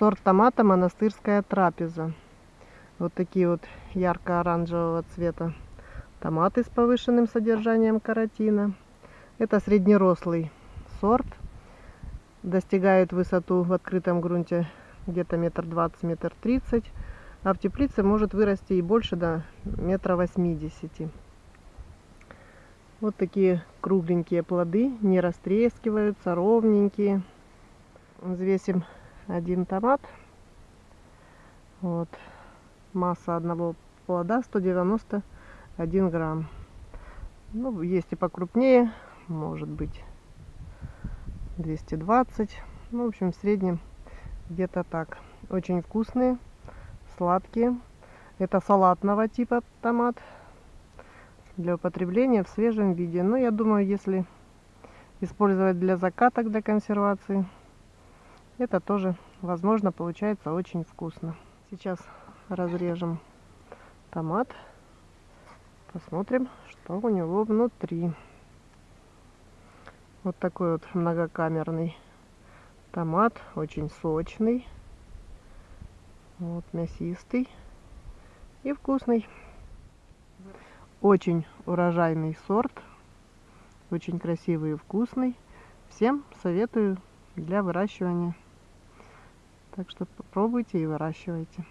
Сорт томата монастырская трапеза. Вот такие вот ярко-оранжевого цвета томаты с повышенным содержанием каротина. Это среднерослый сорт. Достигает высоту в открытом грунте где-то метр двадцать, метр тридцать. А в теплице может вырасти и больше до метра восьмидесяти. Вот такие кругленькие плоды, не растрескиваются, ровненькие. Взвесим один томат. Вот. Масса одного плода 191 грамм. Ну, есть и покрупнее, может быть 220. Ну, в общем, в среднем где-то так. Очень вкусные, сладкие. Это салатного типа томат для употребления в свежем виде. Но я думаю, если использовать для закаток, для консервации, это тоже, возможно, получается очень вкусно. Сейчас разрежем томат. Посмотрим, что у него внутри. Вот такой вот многокамерный томат, очень сочный, вот мясистый и вкусный. Очень урожайный сорт, очень красивый и вкусный. Всем советую для выращивания. Так что попробуйте и выращивайте.